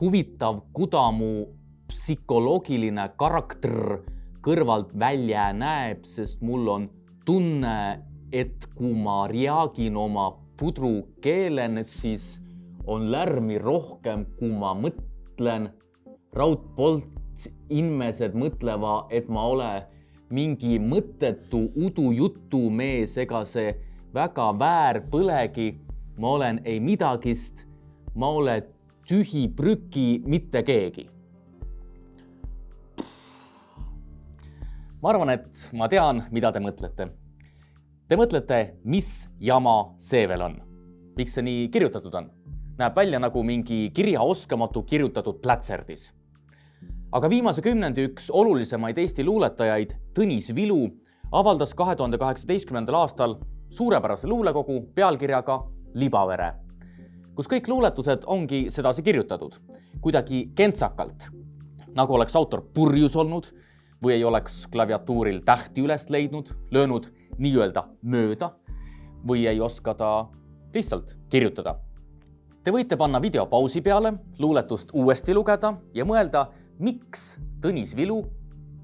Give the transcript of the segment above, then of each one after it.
huvitav Kudamu psühholoogiline karakter kõrvalt välja näeb, sest mul on tunne, et kui ma reagin oma pudrukeelen, siis on lärmi rohkem, kui ma mõtlen. raudpolt inimesed mõtlevad, et ma olen mingi mõttetu udujutumees, ega see väga väär põlegi. ma olen ei midagist, ma olen tühi prüki, mitte keegi. ma arvan, et ma tean, mida te mõtlete. Te mõtlete, mis jama see veel on? miks see nii kirjutatud on? näeb välja nagu mingi kirjaoskamatu kirjutatud plätserdis. aga viimase kümnendi üks olulisemaid Eesti luuletajaid, Tõnis Vilu, avaldas kahe tuhande kaheksateistkümnendal aastal suurepärase luulekogu pealkirjaga Libavere, kus kõik luuletused ongi sedasi kirjutatud, kuidagi kentsakalt, nagu oleks autor purjus olnud või ei oleks klaviatuuril tähti üles leidnud, löönud nii-öelda mööda või ei oska ta lihtsalt kirjutada Te võite panna video pausi peale, luuletust uuesti lugeda ja mõelda, miks Tõnis Vilu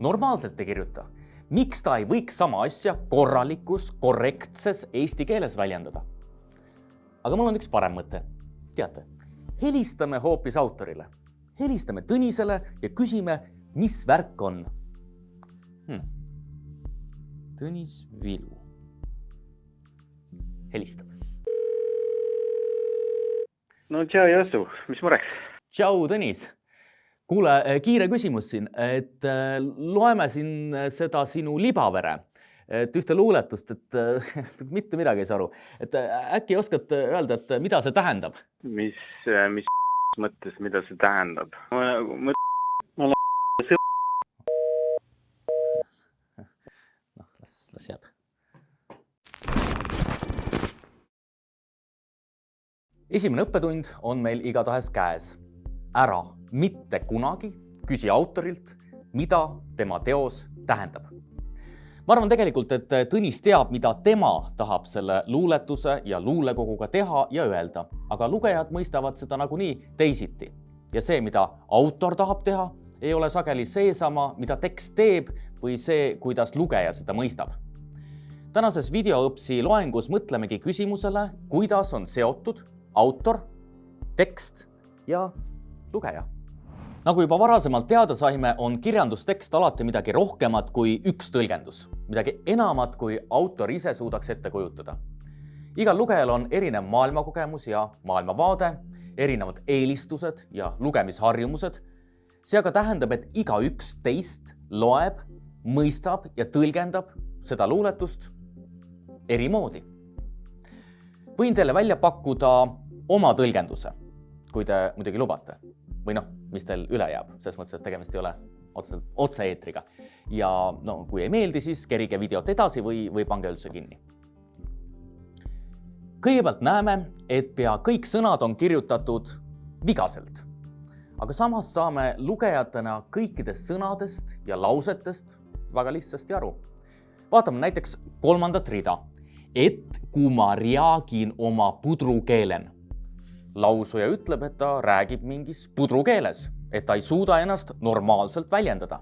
normaalselt ei kirjuta. miks ta ei võiks sama asja korralikus, korrektses eesti keeles väljendada? aga mul on üks parem mõte. Teate, helistame hoopis autorile, helistame Tõnisele ja küsime, mis värk on. Hmm.. Tõnis Vilu helistab no tšau, Jassu, mis mureks? tšau, Tõnis. kuule, kiire küsimus siin, et äh, loeme siin seda sinu libavere, et ühte luuletust, et mitte midagi ei saa aru, et äh, äkki oskad öelda, et mida see tähendab? mis, mis mõttes, mida see tähendab? ma olen noh, las, las jääb esimene õppetund on meil igatahes käes. ära mitte kunagi küsi autorilt, mida tema teos tähendab. Ma arvan tegelikult, et Tõnis teab, mida tema tahab selle luuletuse ja luulekoguga teha ja öelda, aga lugejad mõistavad seda nagunii teisiti. ja see, mida autor tahab teha, ei ole sageli seesama, mida tekst teeb või see, kuidas lugeja seda mõistab tänases videoõpsi loengus mõtlemegi küsimusele, kuidas on seotud autor, tekst ja lugeja. nagu juba varasemalt teada saime, on kirjandustekst alati midagi rohkemat kui üks tõlgendus, midagi enamat, kui autor ise suudaks ette kujutada. igal lugejal on erinev maailmakogemus ja maailmavaade, erinevad eelistused ja lugemisharjumused. see aga tähendab, et igaüks teist loeb, mõistab ja tõlgendab seda luuletust eri moodi. võin teile välja pakkuda oma tõlgenduse, kui te muidugi lubate või noh, mis teil üle jääb, selles mõttes, et tegemist ei ole otseselt otse-eetriga. ja no kui ei meeldi, siis kerige videot edasi või, või pange üldse kinni. kõigepealt näeme, et pea kõik sõnad on kirjutatud vigaselt. aga samas saame lugejatena kõikidest sõnadest ja lausetest väga lihtsasti aru. vaatame näiteks kolmandat rida. et kui ma reagin oma pudrukeelen lausuja ütleb, et ta räägib mingis pudrukeeles, et ta ei suuda ennast normaalselt väljendada.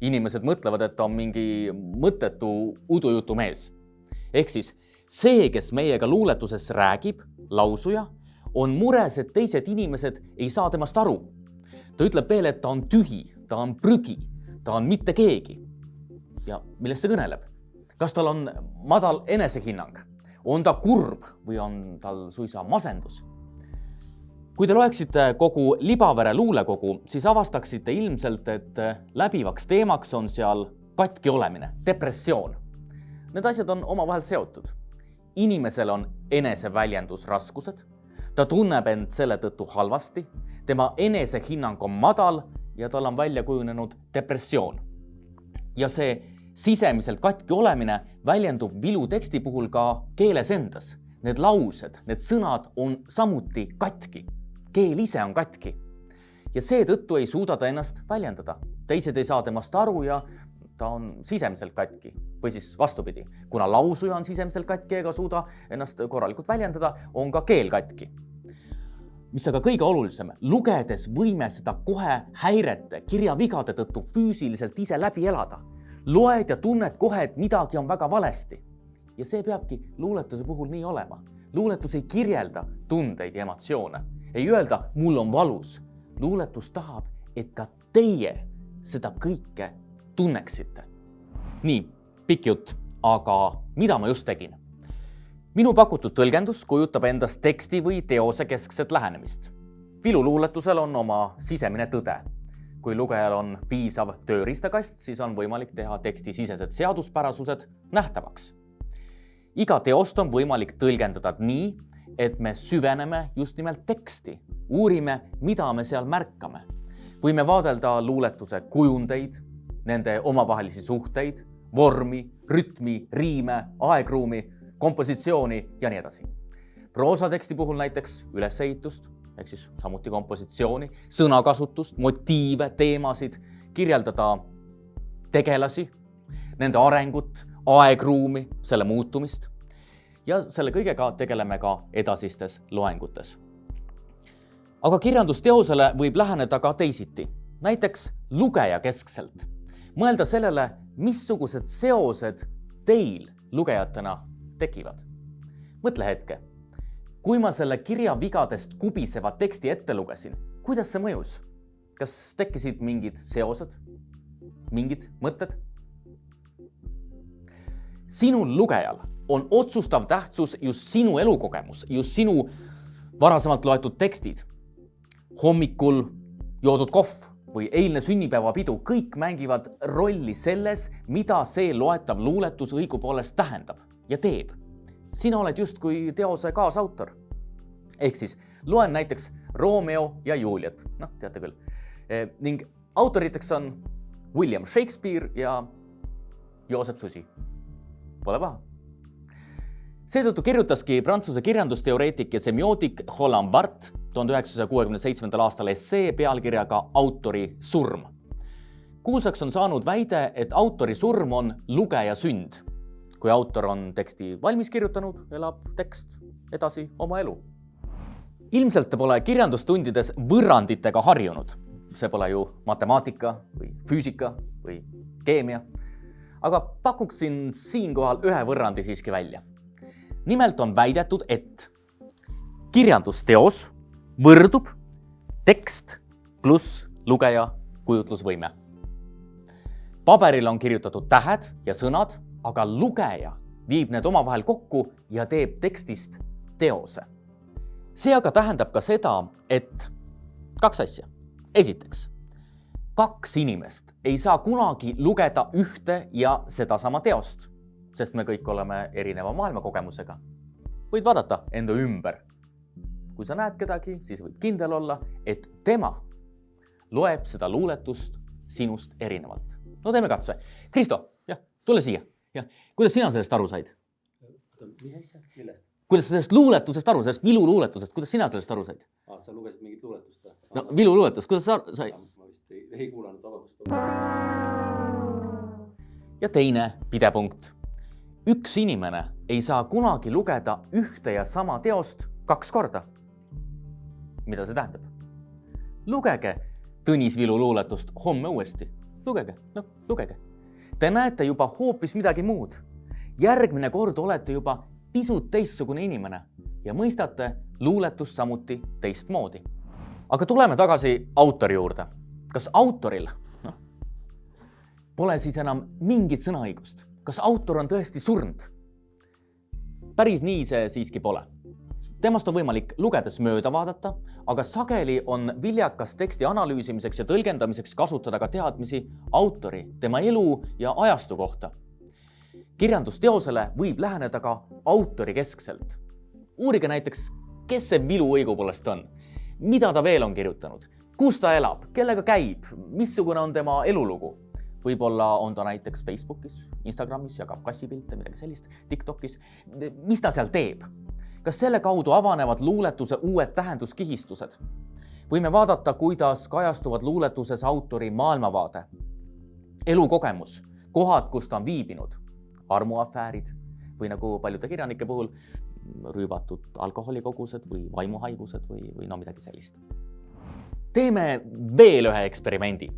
inimesed mõtlevad, et ta on mingi mõttetu udujutumees. ehk siis see, kes meiega luuletuses räägib, lausuja, on mures, et teised inimesed ei saa temast aru. ta ütleb veel, et ta on tühi, ta on prügi, ta on mitte keegi. ja millest see kõneleb? kas tal on madal enesehinnang? on ta kurb või on tal suisa masendus? Kui te loeksite kogu Libavere luulekogu, siis avastaksite ilmselt, et läbivaks teemaks on seal katki olemine, depressioon. Need asjad on omavahel seotud. inimesel on eneseväljendusraskused, ta tunneb end selle tõttu halvasti, tema enesehinnang on madal ja tal on välja kujunenud depressioon. ja see sisemiselt katki olemine väljendub vilu teksti puhul ka keeles endas. Need laused, need sõnad on samuti katki keel ise on katki ja seetõttu ei suuda ta ennast väljendada. teised ei saa temast aru ja ta on sisemiselt katki või siis vastupidi, kuna lausuja on sisemiselt katki ega suuda ennast korralikult väljendada, on ka keel katki. mis aga kõige olulisem, lugedes võime seda kohe häirete, kirjavigade tõttu füüsiliselt ise läbi elada. loed ja tunned kohe, et midagi on väga valesti. ja see peabki luuletuse puhul nii olema. luuletus ei kirjelda tundeid ja emotsioone, ei öelda, mul on valus. luuletus tahab, et ka teie seda kõike tunneksite. nii, pikk jutt, aga mida ma just tegin? minu pakutud tõlgendus kujutab endast teksti või teose keskset lähenemist. viluluuletusel on oma sisemine tõde. kui lugejal on piisav tööriistakast, siis on võimalik teha teksti sisesed seaduspärasused nähtavaks. iga teost on võimalik tõlgendada nii, et me süveneme just nimelt teksti, uurime, mida me seal märkame. võime vaadelda luuletuse kujundeid, nende omavahelisi suhteid, vormi, rütmi, riime, aegruumi kompositsiooni ja nii edasi. proosateksti puhul näiteks ülesehitust ehk siis samuti kompositsiooni, sõnakasutust, motiive, teemasid, kirjeldada tegelasi, nende arengut, aegruumi, selle muutumist. Ja selle kõigega tegeleme ka edasistes loengutes. aga kirjandusteosele võib läheneda ka teisiti, näiteks lugejakeskselt. mõelda sellele, missugused seosed teil lugejatena tekivad. mõtle hetke, kui ma selle kirja vigadest kubiseva teksti ette lugesin, kuidas see mõjus? kas tekkisid mingid seosed, mingid mõtted? sinul lugejal on otsustav tähtsus just sinu elukogemus, just sinu varasemalt loetud tekstid. hommikul joodud kohv või eilne sünnipäevapidu, kõik mängivad rolli selles, mida see loetav luuletus õigupoolest tähendab ja teeb. sina oled justkui teose kaasautor. ehk siis loen näiteks Romeo ja Juliet, noh, teate küll e,. ning autoriteks on William Shakespeare ja Joosep Susi. Pole paha. Seetõttu kirjutaski prantsuse kirjandusteoreetik ja semiootik Roland Barthes tuhande üheksasaja kuuekümne seitsmendal aastal essee pealkirjaga Autori surm. kuulsaks on saanud väide, et autori surm on lugeja sünd kui autor on teksti valmis kirjutanud, elab tekst edasi oma elu. ilmselt pole kirjandustundides võrranditega harjunud. see pole ju matemaatika või füüsika või keemia. aga pakuksin siinkohal ühe võrrandi siiski välja. Nimelt on väidetud, et kirjandusteos võrdub tekst pluss lugeja kujutlusvõime. paberil on kirjutatud tähed ja sõnad aga lugeja viib need omavahel kokku ja teeb tekstist teose. see aga tähendab ka seda, et kaks asja. esiteks, kaks inimest ei saa kunagi lugeda ühte ja sedasama teost, sest me kõik oleme erineva maailmakogemusega. võid vaadata enda ümber. kui sa näed kedagi, siis võid kindel olla, et tema loeb seda luuletust sinust erinevalt. no teeme katse. Kristo, jah, tule siia jah, kuidas sina sellest aru said? mis asja, millest? kuidas sa sellest luuletusest aru, sellest viluluuletusest, kuidas sina sellest aru said? aa, sa lugesid mingit luuletust või? no viluluuletus, kuidas sa aru said? ma vist ei, ei kuulanud, vabandust. ja teine pidepunkt. Üks inimene ei saa kunagi lugeda ühte ja sama teost kaks korda. mida see tähendab? lugege Tõnis Vilu luuletust homme uuesti, lugege, noh, lugege Te näete juba hoopis midagi muud. järgmine kord olete juba pisut teistsugune inimene ja mõistate luuletust samuti teistmoodi. aga tuleme tagasi autori juurde. kas autoril, noh, pole siis enam mingit sõnaõigust? Kas autor on tõesti surnud? päris nii see siiski pole temast on võimalik lugedes mööda vaadata, aga sageli on viljakas teksti analüüsimiseks ja tõlgendamiseks kasutada ka teadmisi autori, tema elu ja ajastu kohta. kirjandusteosele võib läheneda ka autori keskselt. uurige näiteks, kes see Vilu õigupoolest on, mida ta veel on kirjutanud, kus ta elab, kellega käib, missugune on tema elulugu võib-olla on ta näiteks Facebookis, Instagramis, jagab kassipilte, midagi sellist, Tiktokis. mis ta seal teeb? kas selle kaudu avanevad luuletuse uued tähenduskihistused? võime vaadata, kuidas kajastuvad luuletuses autori maailmavaade, elukogemus, kohad, kus ta on viibinud, armuafäärid või nagu paljude kirjanike puhul rüübatud alkoholikogused või vaimuhaigused või, või no midagi sellist. teeme veel ühe eksperimendi.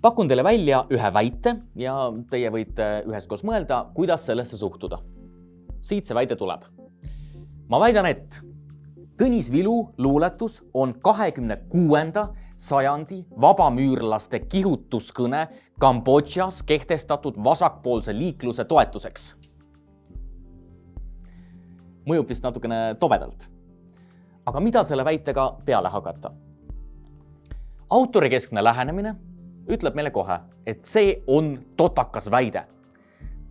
Pakun teile välja ühe väite ja teie võite üheskoos mõelda, kuidas sellesse suhtuda. siit see väide tuleb. ma väidan, et Tõnis Vilu luuletus on kahekümne kuuenda sajandi vabamüürlaste kihutuskõne Kambodžas kehtestatud vasakpoolse liikluse toetuseks. mõjub vist natukene tobedalt. aga mida selle väitega peale hakata? autorikeskne lähenemine ütleb meile kohe, et see on totakas väide.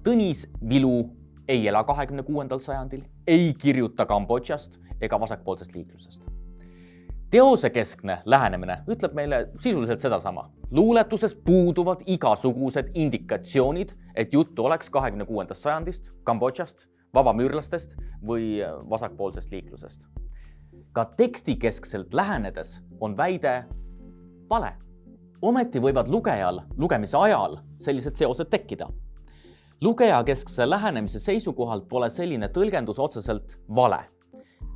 Tõnis Vilu ei ela kahekümne kuuendal sajandil, ei kirjuta Kambodžast ega vasakpoolsest liiklusest. teosekeskne lähenemine ütleb meile sisuliselt sedasama. luuletuses puuduvad igasugused indikatsioonid, et juttu oleks kahekümne kuuendast sajandist, Kambodžast, vabamüürlastest või vasakpoolsest liiklusest. ka tekstikeskselt lähenedes on väide vale. Ometi võivad lugejal lugemise ajal sellised seosed tekkida lugejakeskse lähenemise seisukohalt pole selline tõlgendus otseselt vale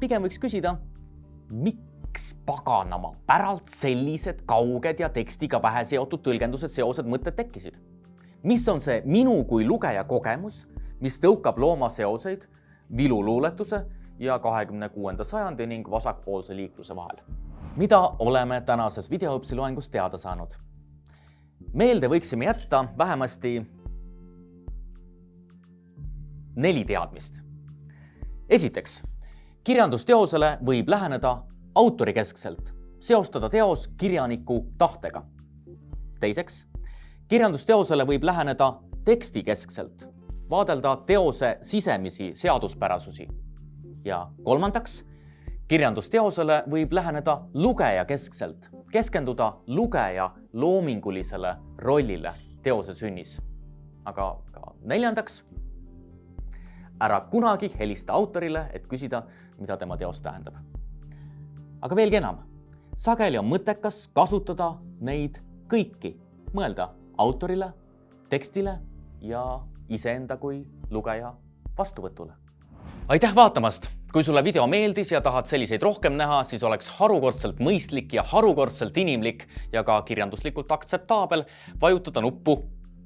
pigem võiks küsida, miks paganama päralt sellised kauged ja tekstiga vähe seotud tõlgendused, seosed, mõtted tekkisid? mis on see minu kui lugeja kogemus, mis tõukab looma seoseid viluluuletuse ja kahekümne kuuenda sajandi ning vasakpoolse liikluse vahel? Mida oleme tänases videoõpsi loengus teada saanud? meelde võiksime jätta vähemasti neli teadmist. esiteks kirjandusteosele võib läheneda autorikeskselt, seostada teos kirjaniku tahtega. teiseks, kirjandusteosele võib läheneda tekstikeskselt, vaadelda teose sisemisi seaduspärasusi. ja kolmandaks, kirjandusteosele võib läheneda lugejakeskselt, keskenduda lugeja loomingulisele rollile teose sünnis. aga ka neljandaks ära kunagi helista autorile, et küsida, mida tema teos tähendab. aga veelgi enam, sageli on mõttekas kasutada neid kõiki, mõelda autorile, tekstile ja iseenda kui lugeja vastuvõtule. aitäh vaatamast! Kui sulle video meeldis ja tahad selliseid rohkem näha, siis oleks harukordselt mõistlik ja harukordselt inimlik ja ka kirjanduslikult aktseptaabel vajutada nuppu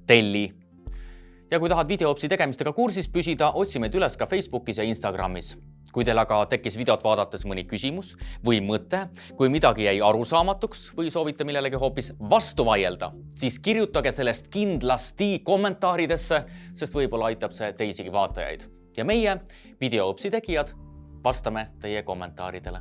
telli ja kui tahad videoõpsi tegemistega kursis püsida, otsi meid üles ka Facebookis ja Instagramis. kui teil aga tekkis videot vaadates mõni küsimus või mõte, kui midagi jäi arusaamatuks või soovite millelegi hoopis vastu vaielda, siis kirjutage sellest kindlasti kommentaaridesse, sest võib-olla aitab see teisigi vaatajaid. ja meie, videoõpsi tegijad, vastame teie kommentaaridele